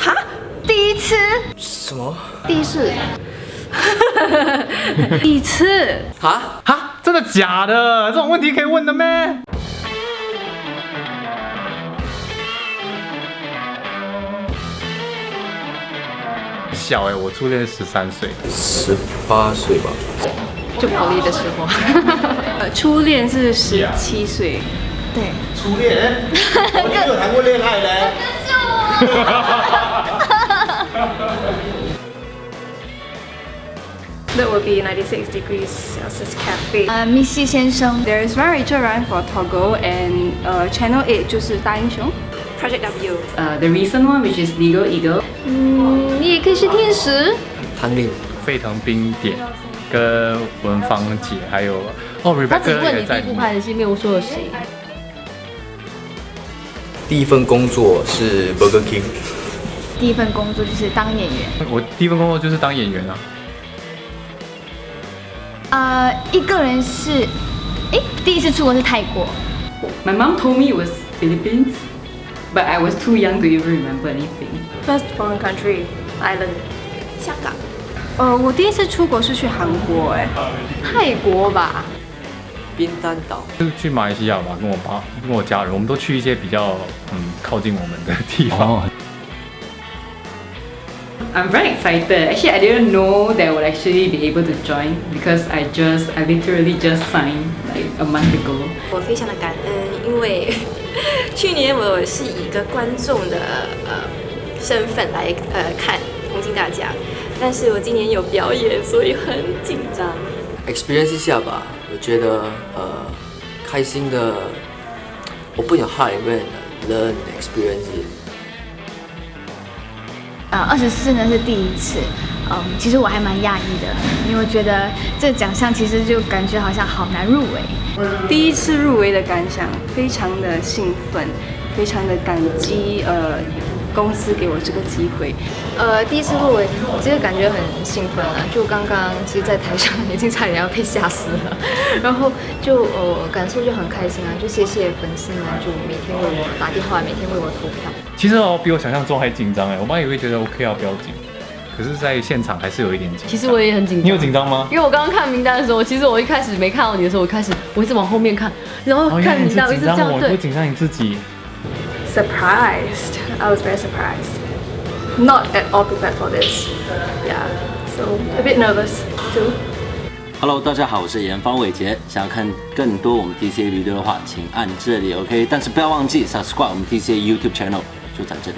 哈？第一次？什么？第一次？第一次？啊？哈，真的假的？这种问题可以问的咩？小哎、我初恋十三岁，十八岁吧。就跑离的时候。呃初恋是十七岁，对。初恋，我没有谈过恋爱嘞。That would be 96 degrees Celsius cafe. 呃，密西先生。There is one Rachel Run for Toggle and uh, Channel 8就是大英雄。Project W. Uh, the recent one, which is Legal Eagle. 嗯，你也可以是天使。唐令，沸腾冰点跟文芳姐，还有哦他只，Rebecca 问你第一部也在里面。拍的戏，没有说有谁。第一份工作是 Burger King，第一份工作就是当演员。我第一份工作就是当演员啊。呃，一个人是，诶，第一次出国是泰国。My mom told me it was Philippines, but I was too young to even remember anything. First foreign country island. 香港。呃，我第一次出国是去韩国，哎，泰国吧？冰丹岛。就是去马来西亚吧，跟我爸、跟我家人，我们都去一些比较嗯靠近我们的地方。I'm very excited. Actually, I didn't know that I would actually be able to join because I just, I literally just signed like a month ago. 我非常的感恩，因为去年我是以一个观众的呃身份来呃看红星大奖，但是我今年有表演，所以很紧张。experience 一下吧，我觉得呃开心的，我不想害人 learn experience it。二十四呢是第一次，嗯，其实我还蛮讶异的，因为我觉得这个奖项其实就感觉好像好难入围。第一次入围的感想，非常的兴奋，非常的感激呃公司给我这个机会。呃，第一次入围，其实感觉很兴奋啊！就刚刚其实，在台上已经差点要被吓死了，然后就呃感受就很开心啊！就谢谢粉丝们，就每天为我打电话，每天为我投票。其实哦，比我想象中还紧张哎，我妈也会觉得 OK 啊，不要紧。可是，在现场还是有一点紧张。其实我也很紧张。你有紧张吗？因为我刚刚看名单的时候，其实我一开始没看到你的时候，我开始我一直往后面看，然后看名单，我一直这样我。紧张你自己。Surprised, I was very surprised. Not at all prepared for this. Yeah, so a bit nervous too. Hello，大家好，我是严方伟杰。想要看更多我们 TCA video 的话，请按这里 OK，但是不要忘记 subscribe 我们 TCA YouTube channel，就在这里。